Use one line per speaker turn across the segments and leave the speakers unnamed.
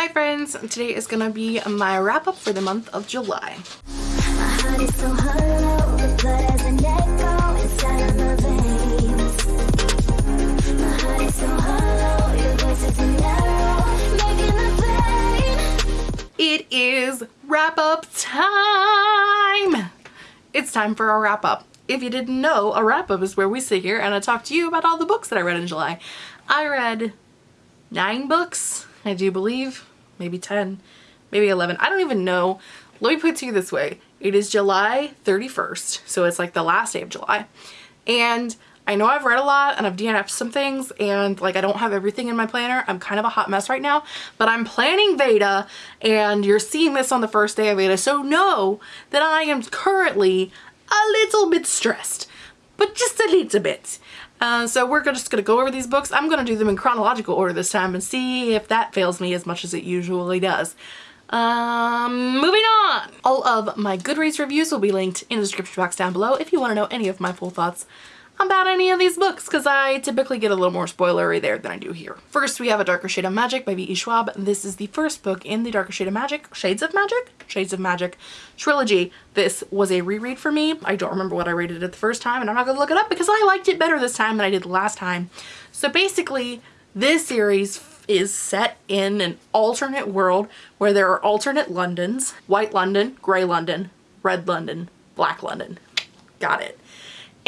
Hi friends, today is gonna be my wrap up for the month of July. It is wrap up time! It's time for a wrap up. If you didn't know, a wrap up is where we sit here and I talk to you about all the books that I read in July. I read nine books, I do believe, maybe 10, maybe 11. I don't even know. Let me put it to you this way. It is July 31st, so it's like the last day of July. And I know I've read a lot and I've DNF'd some things and like I don't have everything in my planner. I'm kind of a hot mess right now, but I'm planning Veda and you're seeing this on the first day of Veda. So know that I am currently a little bit stressed, but just a little bit. Uh, so we're just going to go over these books. I'm going to do them in chronological order this time and see if that fails me as much as it usually does. Um, moving on! All of my Goodreads reviews will be linked in the description box down below if you want to know any of my full thoughts about any of these books because I typically get a little more spoilery there than I do here. First we have A Darker Shade of Magic by V.E. Schwab. This is the first book in the Darker Shade of Magic, Shades of Magic? Shades of Magic trilogy. This was a reread for me. I don't remember what I rated it the first time and I'm not to look it up because I liked it better this time than I did the last time. So basically this series is set in an alternate world where there are alternate Londons. White London, Grey London, Red London, Black London. Got it.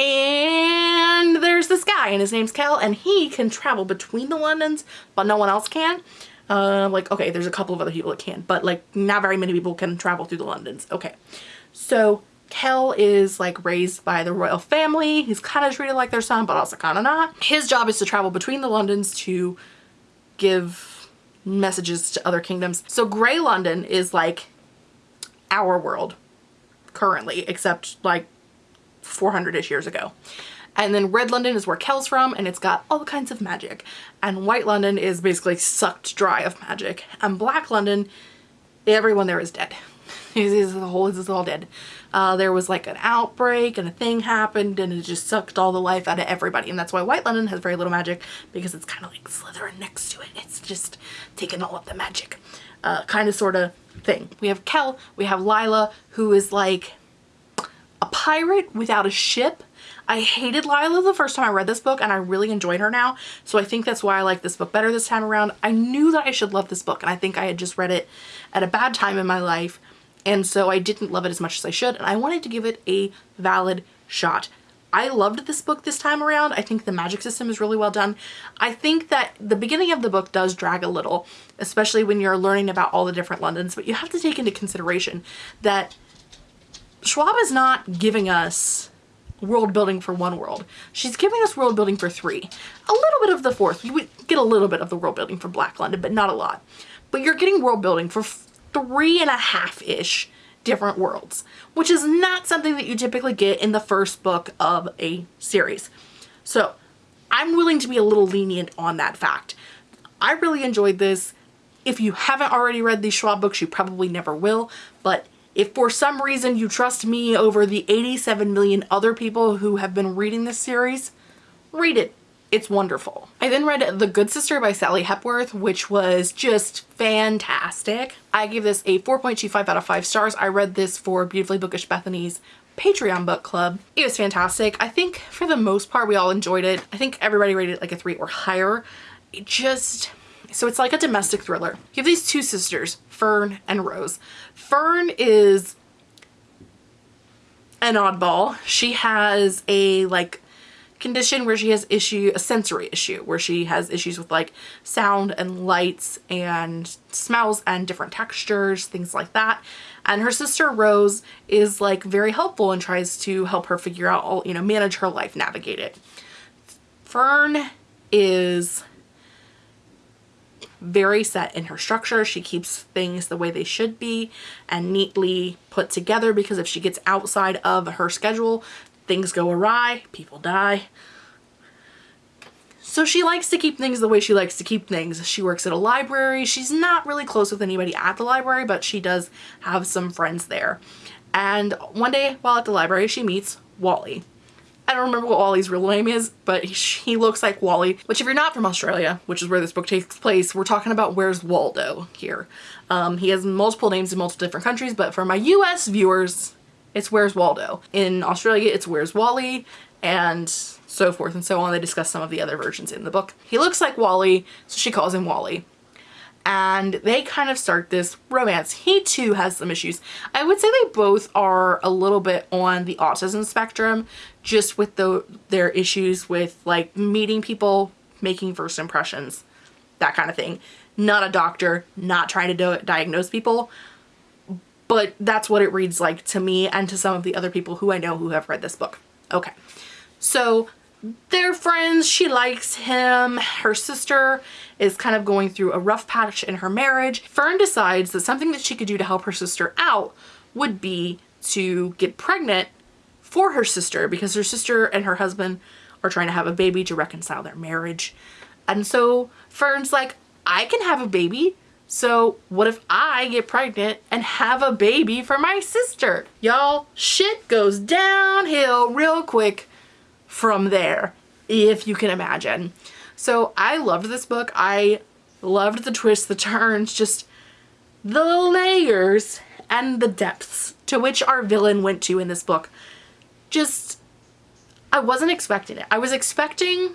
And there's this guy and his name's Kell and he can travel between the Londons but no one else can. Uh, like, okay, there's a couple of other people that can, but like not very many people can travel through the Londons. Okay, so Kell is like raised by the royal family. He's kind of treated like their son, but also kind of not. His job is to travel between the Londons to give messages to other kingdoms. So Grey London is like our world currently, except like 400-ish years ago. And then Red London is where Kell's from and it's got all kinds of magic. And White London is basically sucked dry of magic. And Black London, everyone there is dead. is the whole is all dead. Uh, there was like an outbreak and a thing happened and it just sucked all the life out of everybody. And that's why White London has very little magic because it's kind of like slithering next to it. It's just taking all of the magic. Uh, kind of sort of thing. We have Kel, we have Lila, who is like a pirate without a ship. I hated Lila the first time I read this book and I really enjoyed her now. So I think that's why I like this book better this time around. I knew that I should love this book and I think I had just read it at a bad time in my life. And so I didn't love it as much as I should and I wanted to give it a valid shot. I loved this book this time around. I think the magic system is really well done. I think that the beginning of the book does drag a little, especially when you're learning about all the different Londons, but you have to take into consideration that Schwab is not giving us world building for one world. She's giving us world building for three. A little bit of the fourth. We get a little bit of the world building for Black London, but not a lot. But you're getting world building for three and a half-ish different worlds, which is not something that you typically get in the first book of a series. So I'm willing to be a little lenient on that fact. I really enjoyed this. If you haven't already read these Schwab books, you probably never will, but if for some reason you trust me over the 87 million other people who have been reading this series, read it. It's wonderful. I then read The Good Sister by Sally Hepworth, which was just fantastic. I gave this a 4.25 out of 5 stars. I read this for Beautifully Bookish Bethany's Patreon book club. It was fantastic. I think for the most part we all enjoyed it. I think everybody rated it like a 3 or higher. It just so it's like a domestic thriller. You have these two sisters, Fern and Rose. Fern is an oddball. She has a like condition where she has issue, a sensory issue, where she has issues with like sound and lights and smells and different textures, things like that. And her sister Rose is like very helpful and tries to help her figure out all, you know, manage her life, navigate it. Fern is very set in her structure. She keeps things the way they should be and neatly put together because if she gets outside of her schedule, things go awry, people die. So she likes to keep things the way she likes to keep things. She works at a library. She's not really close with anybody at the library, but she does have some friends there. And one day while at the library, she meets Wally. I don't remember what Wally's real name is, but he, looks like Wally, which if you're not from Australia, which is where this book takes place, we're talking about Where's Waldo here. Um, he has multiple names in multiple different countries, but for my US viewers, it's Where's Waldo. In Australia, it's Where's Wally, and so forth and so on. They discuss some of the other versions in the book. He looks like Wally, so she calls him Wally and they kind of start this romance. He too has some issues. I would say they both are a little bit on the autism spectrum, just with the their issues with like meeting people, making first impressions, that kind of thing. Not a doctor, not trying to diagnose people, but that's what it reads like to me and to some of the other people who I know who have read this book. Okay, so they're friends. She likes him. Her sister is kind of going through a rough patch in her marriage. Fern decides that something that she could do to help her sister out would be to get pregnant for her sister because her sister and her husband are trying to have a baby to reconcile their marriage. And so Fern's like, I can have a baby. So what if I get pregnant and have a baby for my sister? Y'all, shit goes downhill real quick from there, if you can imagine. So I loved this book. I loved the twists, the turns, just the layers and the depths to which our villain went to in this book. Just, I wasn't expecting it. I was expecting,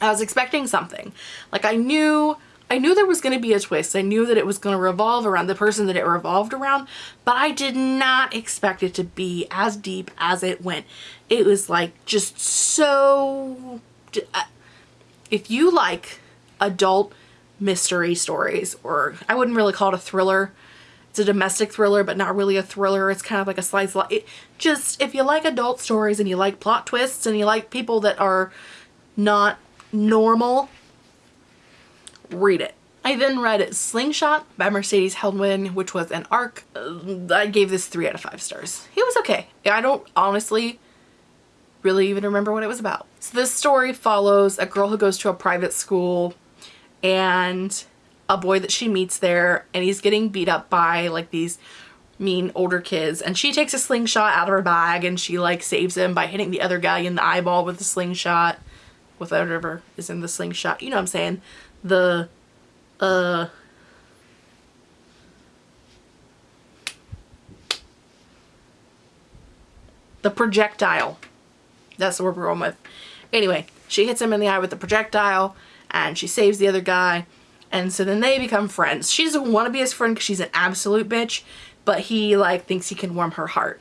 I was expecting something. Like I knew I knew there was going to be a twist. I knew that it was going to revolve around the person that it revolved around, but I did not expect it to be as deep as it went. It was like just so... Uh, if you like adult mystery stories, or I wouldn't really call it a thriller, it's a domestic thriller, but not really a thriller. It's kind of like a slice of life. Just, if you like adult stories and you like plot twists and you like people that are not normal, read it. I then read Slingshot by Mercedes Helnwein, which was an arc. I gave this three out of five stars. It was okay. I don't honestly really even remember what it was about. So this story follows a girl who goes to a private school and a boy that she meets there and he's getting beat up by like these mean older kids and she takes a slingshot out of her bag and she like saves him by hitting the other guy in the eyeball with the slingshot with whatever is in the slingshot you know what I'm saying the uh the projectile. That's the word we're going with. Anyway, she hits him in the eye with the projectile and she saves the other guy. And so then they become friends. She doesn't want to be his friend because she's an absolute bitch, but he like thinks he can warm her heart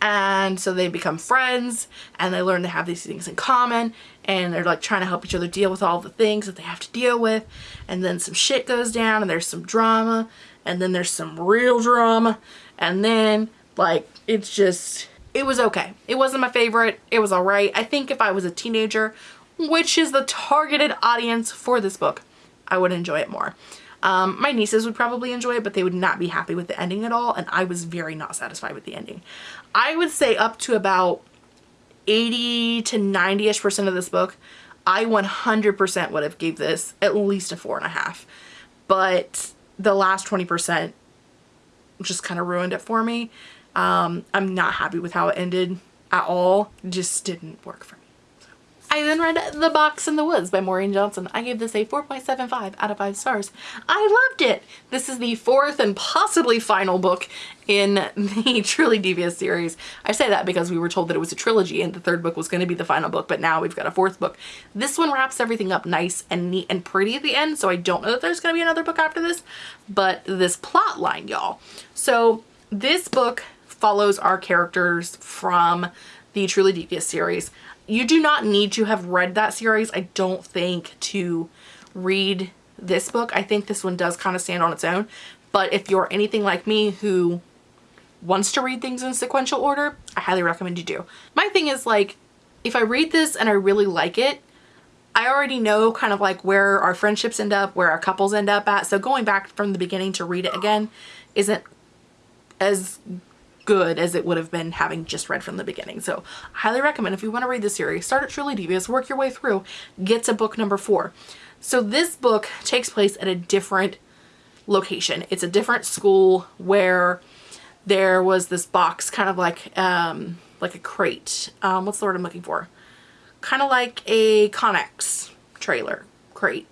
and so they become friends and they learn to have these things in common and they're like trying to help each other deal with all the things that they have to deal with. And then some shit goes down and there's some drama and then there's some real drama. And then like it's just it was okay. It wasn't my favorite. It was all right i think if i was a teenager which is the targeted audience for this book i would enjoy it more um, my nieces would probably enjoy it, but they would not be happy with the ending at all, and I was very not satisfied with the ending. I would say up to about 80 to 90-ish percent of this book, I 100% would have gave this at least a four and a half. But the last 20% just kind of ruined it for me. Um, I'm not happy with how it ended at all. It just didn't work for me. I then read The Box in the Woods by Maureen Johnson. I gave this a 4.75 out of 5 stars. I loved it! This is the fourth and possibly final book in the Truly Devious series. I say that because we were told that it was a trilogy and the third book was going to be the final book, but now we've got a fourth book. This one wraps everything up nice and neat and pretty at the end, so I don't know that there's going to be another book after this, but this plot line, y'all. So this book follows our characters from the Truly Devious series you do not need to have read that series, I don't think, to read this book. I think this one does kind of stand on its own. But if you're anything like me who wants to read things in sequential order, I highly recommend you do. My thing is like, if I read this and I really like it, I already know kind of like where our friendships end up, where our couples end up at. So going back from the beginning to read it again isn't as good as it would have been having just read from the beginning. So I highly recommend if you want to read the series, start at Truly Devious, work your way through, get to book number four. So this book takes place at a different location. It's a different school where there was this box kind of like um, like a crate. Um, what's the word I'm looking for? Kind of like a Connex trailer, crate,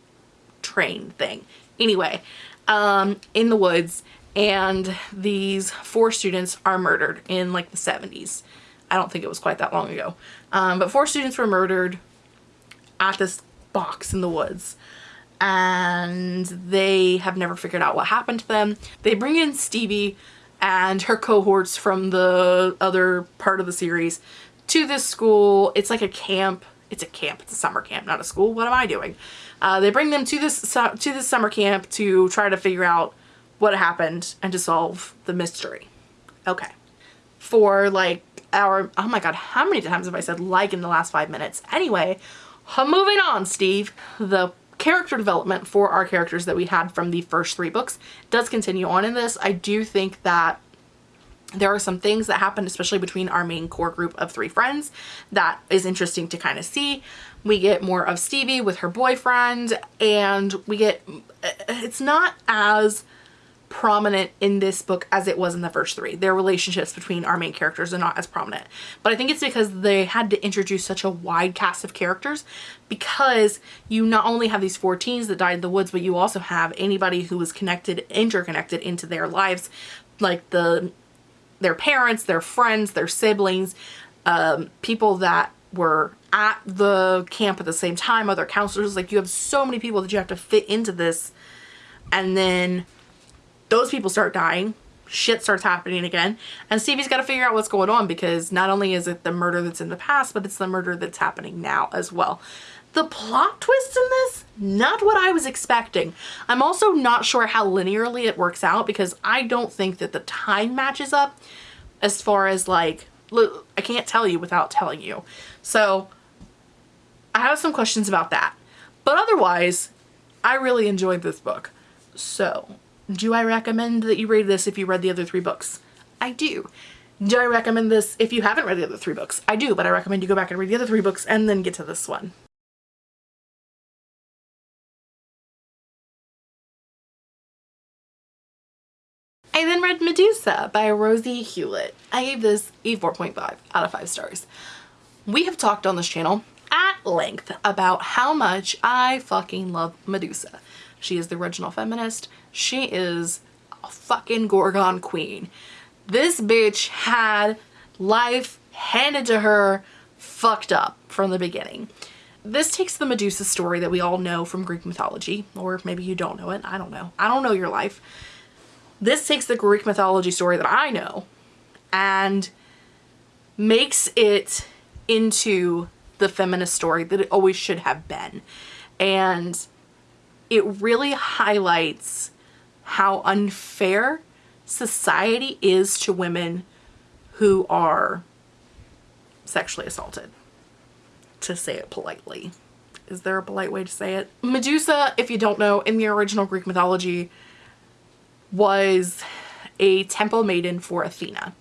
train thing. Anyway, um, in the woods and these four students are murdered in like the 70s. I don't think it was quite that long ago. Um, but four students were murdered at this box in the woods and they have never figured out what happened to them. They bring in Stevie and her cohorts from the other part of the series to this school. It's like a camp. It's a camp. It's a summer camp, not a school. What am I doing? Uh, they bring them to this to this summer camp to try to figure out what happened and to solve the mystery. Okay. For like our, oh my god, how many times have I said like in the last five minutes? Anyway, moving on, Steve. The character development for our characters that we had from the first three books does continue on in this. I do think that there are some things that happen, especially between our main core group of three friends, that is interesting to kind of see. We get more of Stevie with her boyfriend, and we get, uh, it's not as prominent in this book as it was in the first three. Their relationships between our main characters are not as prominent. But I think it's because they had to introduce such a wide cast of characters because you not only have these four teens that died in the woods, but you also have anybody who was connected, interconnected into their lives, like the their parents, their friends, their siblings, um, people that were at the camp at the same time, other counselors. Like you have so many people that you have to fit into this. And then those people start dying shit starts happening again and Stevie's got to figure out what's going on because not only is it the murder that's in the past but it's the murder that's happening now as well. The plot twist in this, not what I was expecting. I'm also not sure how linearly it works out because I don't think that the time matches up as far as like, I can't tell you without telling you. So I have some questions about that. But otherwise, I really enjoyed this book. So do I recommend that you read this if you read the other three books? I do. Do I recommend this if you haven't read the other three books? I do, but I recommend you go back and read the other three books and then get to this one. I then read Medusa by Rosie Hewlett. I gave this a 4.5 out of 5 stars. We have talked on this channel at length about how much I fucking love Medusa. She is the original feminist. She is a fucking Gorgon queen. This bitch had life handed to her fucked up from the beginning. This takes the Medusa story that we all know from Greek mythology, or maybe you don't know it, I don't know. I don't know your life. This takes the Greek mythology story that I know and makes it into the feminist story that it always should have been. And it really highlights how unfair society is to women who are sexually assaulted, to say it politely. Is there a polite way to say it? Medusa, if you don't know, in the original Greek mythology was a temple maiden for Athena.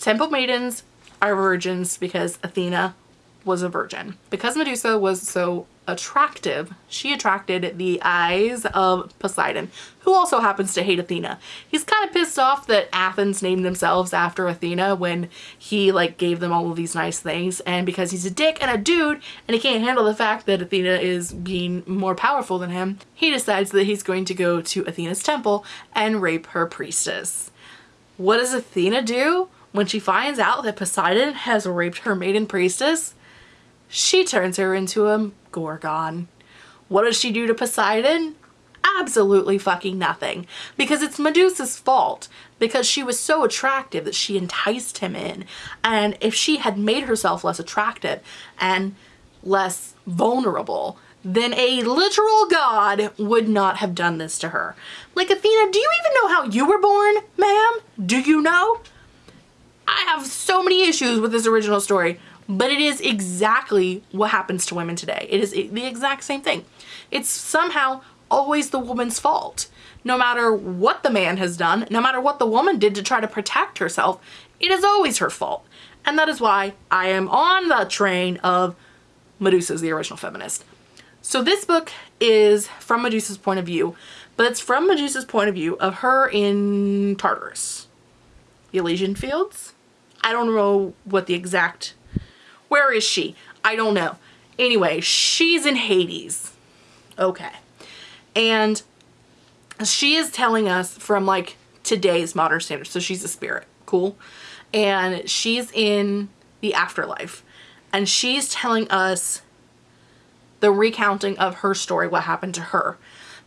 Temple maidens are virgins because Athena was a virgin. Because Medusa was so attractive, she attracted the eyes of Poseidon, who also happens to hate Athena. He's kind of pissed off that Athens named themselves after Athena when he like gave them all of these nice things and because he's a dick and a dude and he can't handle the fact that Athena is being more powerful than him, he decides that he's going to go to Athena's temple and rape her priestess. What does Athena do when she finds out that Poseidon has raped her maiden priestess? She turns her into a Gorgon. What does she do to Poseidon? Absolutely fucking nothing. Because it's Medusa's fault. Because she was so attractive that she enticed him in. And if she had made herself less attractive and less vulnerable, then a literal god would not have done this to her. Like, Athena, do you even know how you were born, ma'am? Do you know? I have so many issues with this original story but it is exactly what happens to women today. It is the exact same thing. It's somehow always the woman's fault. No matter what the man has done, no matter what the woman did to try to protect herself, it is always her fault. And that is why I am on the train of Medusa's the original feminist. So this book is from Medusa's point of view, but it's from Medusa's point of view of her in Tartarus. The Elysian Fields? I don't know what the exact, where is she? I don't know. Anyway, she's in Hades. Okay. And she is telling us from like today's modern standards. So she's a spirit. Cool. And she's in the afterlife. And she's telling us the recounting of her story, what happened to her.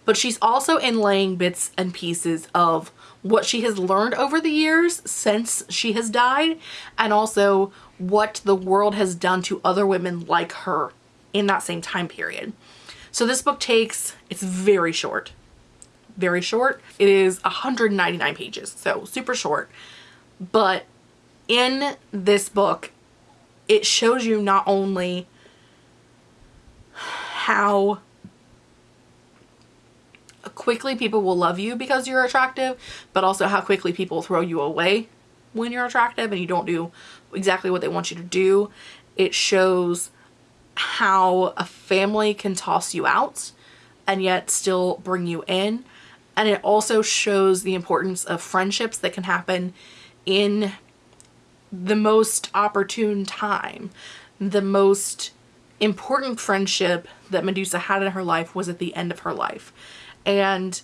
But she's also inlaying bits and pieces of what she has learned over the years since she has died and also what the world has done to other women like her in that same time period. So this book takes, it's very short, very short. It is 199 pages, so super short. But in this book, it shows you not only how quickly people will love you because you're attractive, but also how quickly people throw you away when you're attractive and you don't do exactly what they want you to do. It shows how a family can toss you out and yet still bring you in. And it also shows the importance of friendships that can happen in the most opportune time. The most important friendship that Medusa had in her life was at the end of her life. And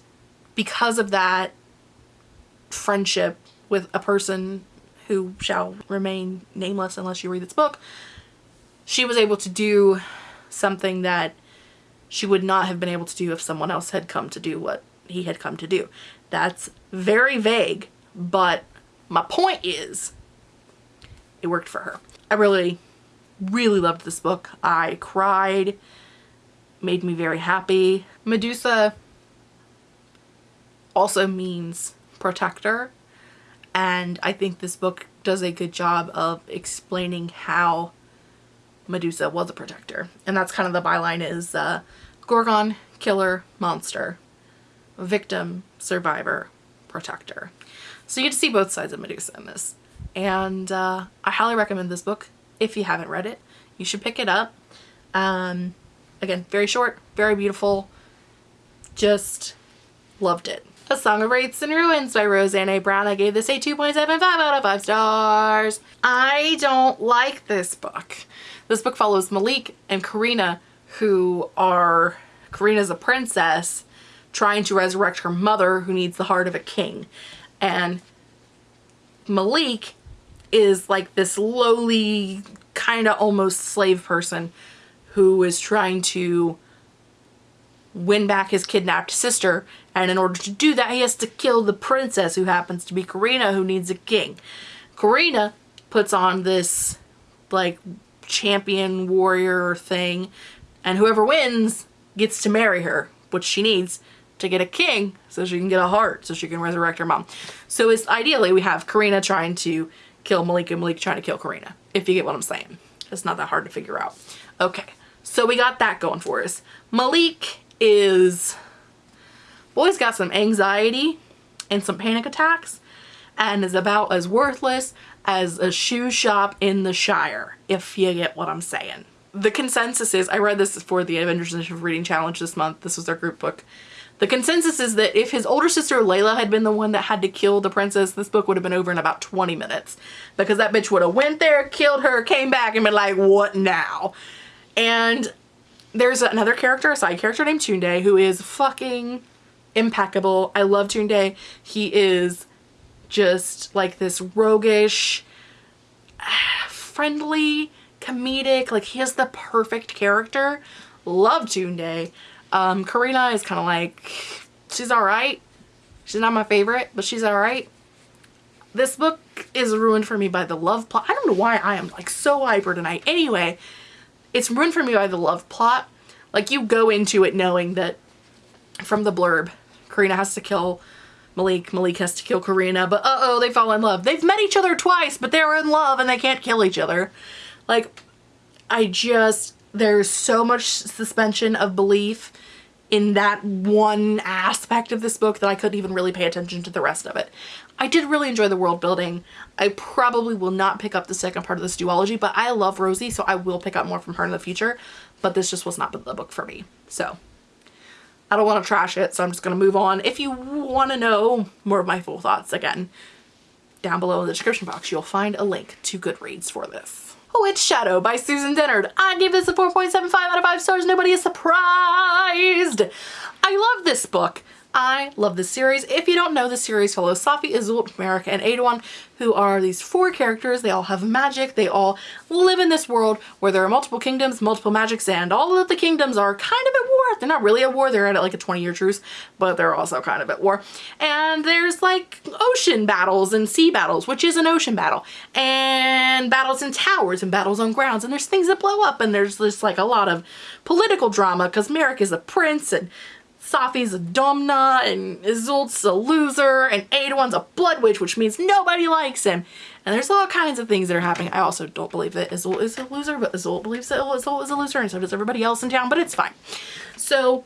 because of that friendship with a person who shall remain nameless unless you read this book, she was able to do something that she would not have been able to do if someone else had come to do what he had come to do. That's very vague, but my point is it worked for her. I really, really loved this book. I cried, made me very happy. Medusa also means protector and I think this book does a good job of explaining how Medusa was a protector and that's kind of the byline is uh, Gorgon, killer, monster, victim, survivor, protector. So you get to see both sides of Medusa in this and uh, I highly recommend this book if you haven't read it. You should pick it up. Um, again, very short, very beautiful, just loved it. A Song of Wraiths and Ruins by Roseanne A. Brown. I gave this a 2.75 out of 5 stars. I don't like this book. This book follows Malik and Karina who are, Karina's a princess trying to resurrect her mother who needs the heart of a king. And Malik is like this lowly, kind of almost slave person who is trying to win back his kidnapped sister and in order to do that he has to kill the princess who happens to be Karina who needs a king. Karina puts on this like champion warrior thing and whoever wins gets to marry her which she needs to get a king so she can get a heart so she can resurrect her mom. So it's ideally we have Karina trying to kill Malik and Malik trying to kill Karina if you get what I'm saying. It's not that hard to figure out. Okay, so we got that going for us. Malik is, boy's got some anxiety and some panic attacks and is about as worthless as a shoe shop in the Shire, if you get what I'm saying. The consensus is, I read this for the Avengers Initiative Reading Challenge this month, this was their group book. The consensus is that if his older sister Leila had been the one that had to kill the princess, this book would have been over in about 20 minutes. Because that bitch would have went there, killed her, came back and been like, what now? And there's another character, a side character named Tunde, who is fucking impeccable. I love Tunde. He is just like this roguish, friendly, comedic, like he is the perfect character. Love Tunde. Um, Karina is kind of like, she's alright. She's not my favorite, but she's alright. This book is ruined for me by the love plot. I don't know why I am like so hyper tonight. Anyway, it's ruined for me by the love plot. Like you go into it knowing that from the blurb, Karina has to kill Malik, Malik has to kill Karina, but uh-oh, they fall in love. They've met each other twice, but they're in love and they can't kill each other. Like, I just, there's so much suspension of belief in that one aspect of this book that I couldn't even really pay attention to the rest of it. I did really enjoy the world building. I probably will not pick up the second part of this duology, but I love Rosie, so I will pick up more from her in the future, but this just was not the book for me. So I don't want to trash it, so I'm just going to move on. If you want to know more of my full thoughts, again, down below in the description box, you'll find a link to Goodreads for this. Oh, it's Shadow by Susan Dennard. I give this a 4.75 out of 5 stars. Nobody is surprised. I love this book. I love this series. If you don't know, the series follows Safi, Iseult, Merik, and Aeduan, who are these four characters. They all have magic. They all live in this world where there are multiple kingdoms, multiple magics, and all of the kingdoms are kind of. They're not really at war. They're at like a 20-year truce, but they're also kind of at war. And there's like ocean battles and sea battles, which is an ocean battle, and battles in towers and battles on grounds, and there's things that blow up, and there's just like a lot of political drama because Merik is a prince and Safi's a domna and Iseult's a loser and Aeduan's a blood witch, which means nobody likes him. And there's all kinds of things that are happening. I also don't believe that Iseult is a loser, but Iseult believes that Iseult is a loser and so does everybody else in town, but it's fine. So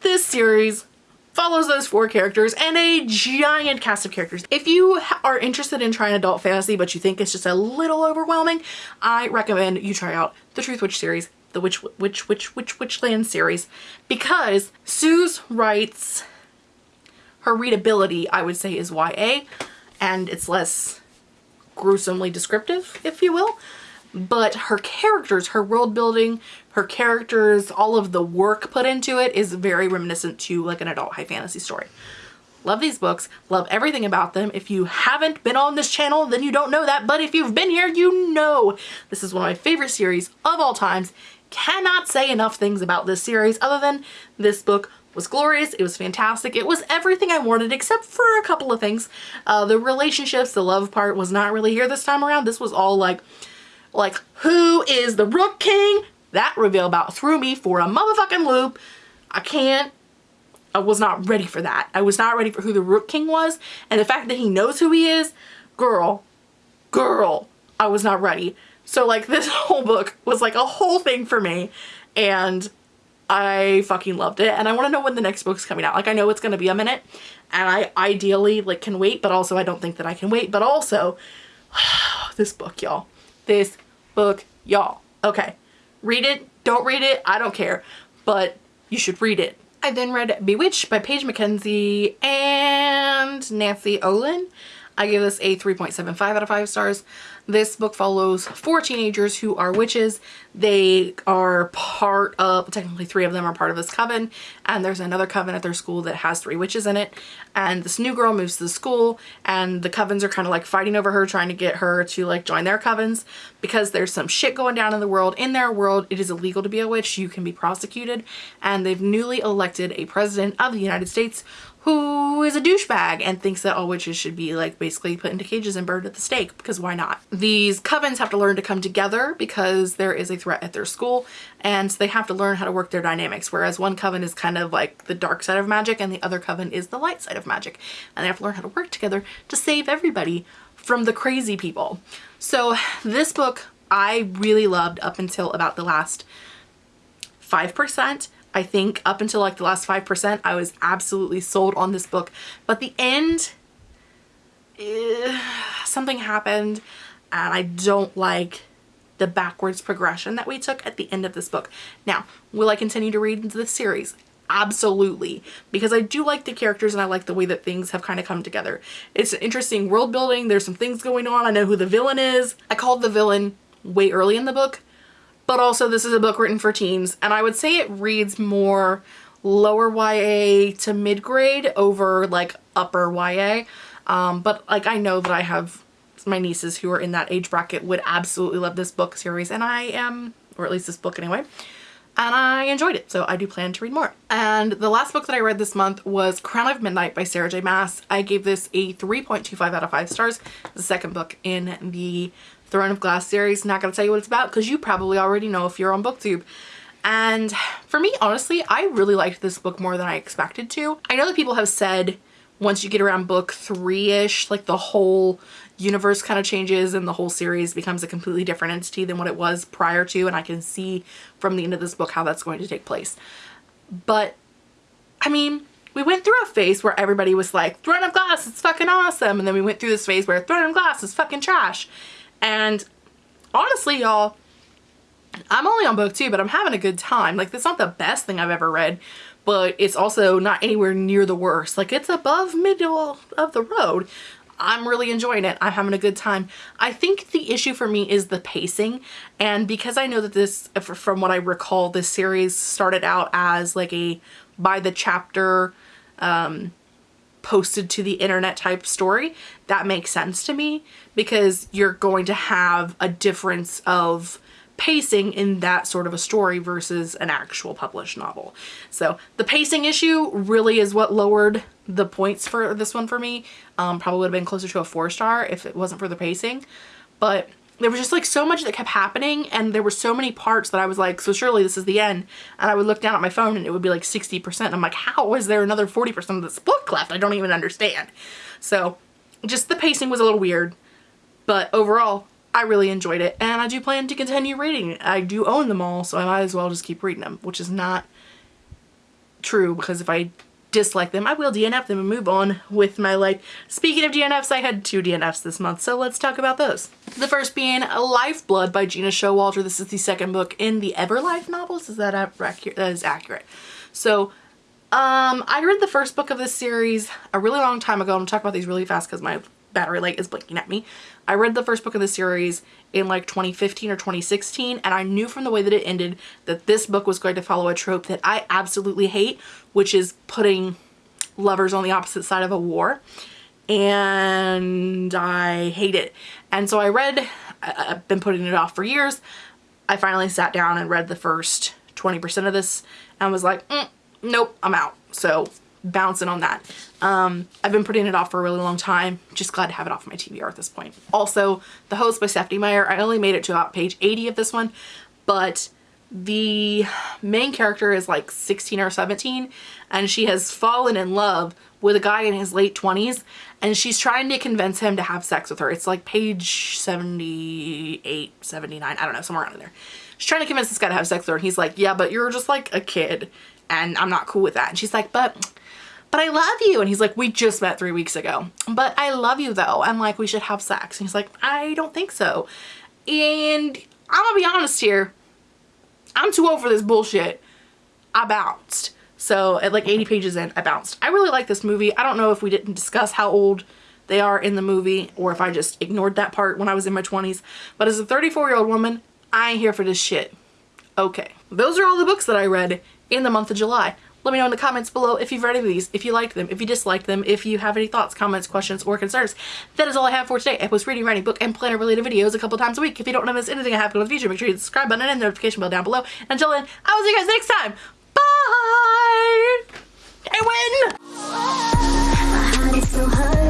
this series follows those four characters and a giant cast of characters. If you are interested in trying adult fantasy but you think it's just a little overwhelming, I recommend you try out the Truthwitch series the Witch Witch Witch Witch Witchland series because Suze writes her readability I would say is YA and it's less gruesomely descriptive if you will but her characters, her world building, her characters, all of the work put into it is very reminiscent to like an adult high fantasy story. Love these books, love everything about them. If you haven't been on this channel, then you don't know that, but if you've been here, you know this is one of my favorite series of all times cannot say enough things about this series other than this book was glorious. It was fantastic. It was everything I wanted except for a couple of things. Uh, the relationships, the love part was not really here this time around. This was all like, like who is the Rook King? That reveal about threw me for a motherfucking loop. I can't. I was not ready for that. I was not ready for who the Rook King was. And the fact that he knows who he is, girl, girl, I was not ready. So like this whole book was like a whole thing for me and I fucking loved it and I want to know when the next book's coming out. Like I know it's going to be a minute and I ideally like can wait but also I don't think that I can wait but also this book y'all. This book y'all. Okay. Read it. Don't read it. I don't care. But you should read it. I then read Bewitched by Paige McKenzie and Nancy Ohlin. I give this a 3.75 out of 5 stars. This book follows four teenagers who are witches. They are part of, technically three of them are part of this coven, and there's another coven at their school that has three witches in it. And this new girl moves to the school, and the covens are kind of like fighting over her, trying to get her to like join their covens because there's some shit going down in the world. In their world, it is illegal to be a witch. You can be prosecuted, and they've newly elected a president of the United States who is a douchebag and thinks that all witches should be like basically put into cages and burned at the stake because why not? These covens have to learn to come together because there is a threat at their school and they have to learn how to work their dynamics whereas one coven is kind of like the dark side of magic and the other coven is the light side of magic and they have to learn how to work together to save everybody from the crazy people. So this book I really loved up until about the last 5% I think up until like the last 5%, I was absolutely sold on this book. But the end, eh, something happened and I don't like the backwards progression that we took at the end of this book. Now, will I continue to read into this series? Absolutely, because I do like the characters and I like the way that things have kind of come together. It's an interesting world building. There's some things going on. I know who the villain is. I called the villain way early in the book but also this is a book written for teens and I would say it reads more lower YA to mid-grade over like upper YA. Um, but like I know that I have my nieces who are in that age bracket would absolutely love this book series and I am, or at least this book anyway, and I enjoyed it. So I do plan to read more. And the last book that I read this month was Crown of Midnight by Sarah J Maas. I gave this a 3.25 out of 5 stars. The second book in the Throne of Glass series. Not going to tell you what it's about because you probably already know if you're on booktube. And for me, honestly, I really liked this book more than I expected to. I know that people have said once you get around book three-ish, like the whole universe kind of changes and the whole series becomes a completely different entity than what it was prior to. And I can see from the end of this book how that's going to take place. But, I mean, we went through a phase where everybody was like, Throne of Glass, it's fucking awesome. And then we went through this phase where Throne of Glass is fucking trash. And honestly, y'all, I'm only on book two, but I'm having a good time. Like, it's not the best thing I've ever read, but it's also not anywhere near the worst. Like, it's above middle of the road. I'm really enjoying it. I'm having a good time. I think the issue for me is the pacing. And because I know that this, from what I recall, this series started out as like a by the chapter um, posted to the internet type story, that makes sense to me because you're going to have a difference of pacing in that sort of a story versus an actual published novel. So the pacing issue really is what lowered the points for this one for me. Um, probably would have been closer to a four star if it wasn't for the pacing. But there was just like so much that kept happening and there were so many parts that I was like, so surely this is the end. And I would look down at my phone and it would be like 60%. I'm like, how is there another 40% of this book left? I don't even understand. So just the pacing was a little weird. But overall, I really enjoyed it and I do plan to continue reading. I do own them all, so I might as well just keep reading them, which is not true because if I dislike them, I will DNF them and move on with my life. Speaking of DNFs, I had two DNFs this month, so let's talk about those. The first being Lifeblood by Gena Showalter. This is the second book in the Everlife novels. Is that accurate? That is accurate. So, um, I read the first book of this series a really long time ago. I'm gonna talk about these really fast because my battery light is blinking at me. I read the first book of the series in like 2015 or 2016 and I knew from the way that it ended that this book was going to follow a trope that I absolutely hate which is putting lovers on the opposite side of a war and I hate it and so I read I've been putting it off for years I finally sat down and read the first 20% of this and was like mm, nope I'm out so bouncing on that. Um, I've been putting it off for a really long time. Just glad to have it off my TBR at this point. Also, The Host by Stephenie Meyer. I only made it to about page 80 of this one, but the main character is like 16 or 17 and she has fallen in love with a guy in his late 20s and she's trying to convince him to have sex with her. It's like page 78, 79, I don't know, somewhere around there. She's trying to convince this guy to have sex with her and he's like, yeah, but you're just like a kid and I'm not cool with that. And she's like, but but I love you. And he's like, we just met three weeks ago. But I love you though. I'm like, we should have sex. And he's like, I don't think so. And I'm gonna be honest here. I'm too old for this bullshit. I bounced. So at like 80 pages in, I bounced. I really like this movie. I don't know if we didn't discuss how old they are in the movie or if I just ignored that part when I was in my 20s. But as a 34 year old woman, I ain't here for this shit. Okay. Those are all the books that I read in the month of July. Let me know in the comments below if you've read any of these, if you liked them, if you disliked them, if you have any thoughts, comments, questions, or concerns. That is all I have for today. I post reading, writing, book, and planner related videos a couple times a week. If you don't want to miss anything I have in the future, make sure you hit the subscribe button and the notification bell down below. Until then, I will see you guys next time. Bye! I win!